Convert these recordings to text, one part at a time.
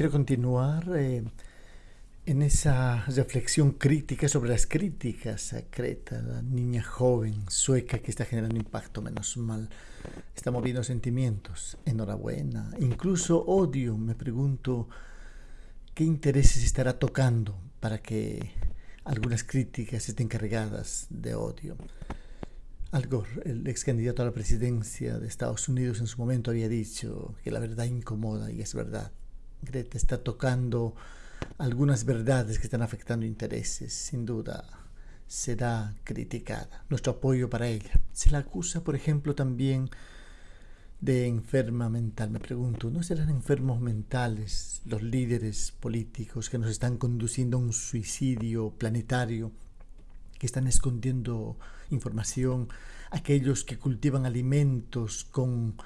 Quiero continuar eh, en esa reflexión crítica sobre las críticas a Creta, la niña joven sueca que está generando impacto, menos mal. Está moviendo sentimientos, enhorabuena, incluso odio. Me pregunto qué intereses estará tocando para que algunas críticas estén cargadas de odio. Al Gore, el ex candidato a la presidencia de Estados Unidos en su momento había dicho que la verdad incomoda y es verdad. Greta está tocando algunas verdades que están afectando intereses, sin duda será criticada. Nuestro apoyo para ella. Se la acusa, por ejemplo, también de enferma mental. Me pregunto, ¿no serán enfermos mentales los líderes políticos que nos están conduciendo a un suicidio planetario, que están escondiendo información, aquellos que cultivan alimentos con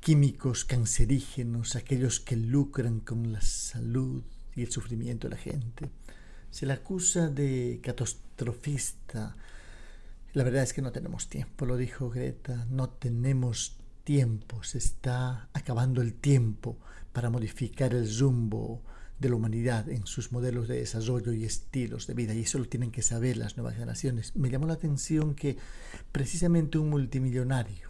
químicos cancerígenos, aquellos que lucran con la salud y el sufrimiento de la gente. Se la acusa de catastrofista. La verdad es que no tenemos tiempo, lo dijo Greta, no tenemos tiempo, se está acabando el tiempo para modificar el rumbo de la humanidad en sus modelos de desarrollo y estilos de vida, y eso lo tienen que saber las nuevas generaciones. Me llamó la atención que precisamente un multimillonario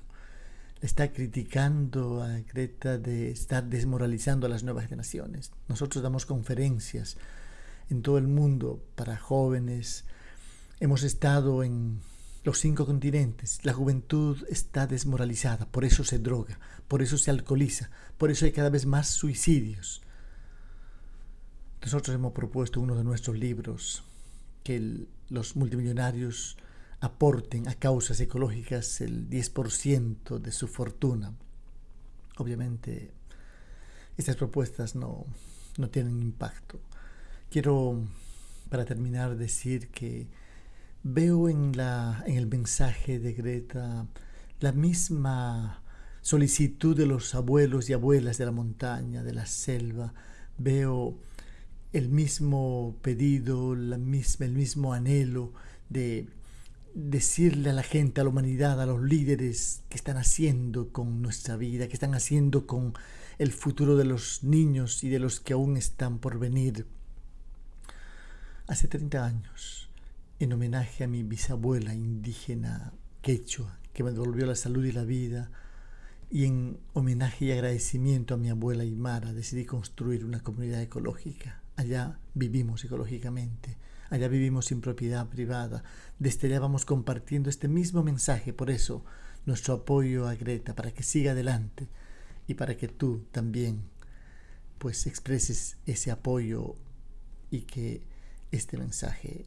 está criticando a Greta de estar desmoralizando a las nuevas generaciones. Nosotros damos conferencias en todo el mundo para jóvenes. Hemos estado en los cinco continentes. La juventud está desmoralizada, por eso se droga, por eso se alcoholiza, por eso hay cada vez más suicidios. Nosotros hemos propuesto uno de nuestros libros que los multimillonarios aporten a causas ecológicas el 10% de su fortuna. Obviamente, estas propuestas no, no tienen impacto. Quiero, para terminar, decir que veo en, la, en el mensaje de Greta la misma solicitud de los abuelos y abuelas de la montaña, de la selva. Veo el mismo pedido, la misma, el mismo anhelo de decirle a la gente, a la humanidad, a los líderes que están haciendo con nuestra vida, que están haciendo con el futuro de los niños y de los que aún están por venir. Hace 30 años, en homenaje a mi bisabuela indígena quechua, que me devolvió la salud y la vida, y en homenaje y agradecimiento a mi abuela Aymara, decidí construir una comunidad ecológica. Allá vivimos ecológicamente allá vivimos sin propiedad privada. Desde allá vamos compartiendo este mismo mensaje, por eso nuestro apoyo a Greta, para que siga adelante y para que tú también pues expreses ese apoyo y que este mensaje,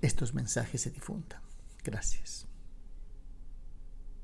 estos mensajes se difundan. Gracias.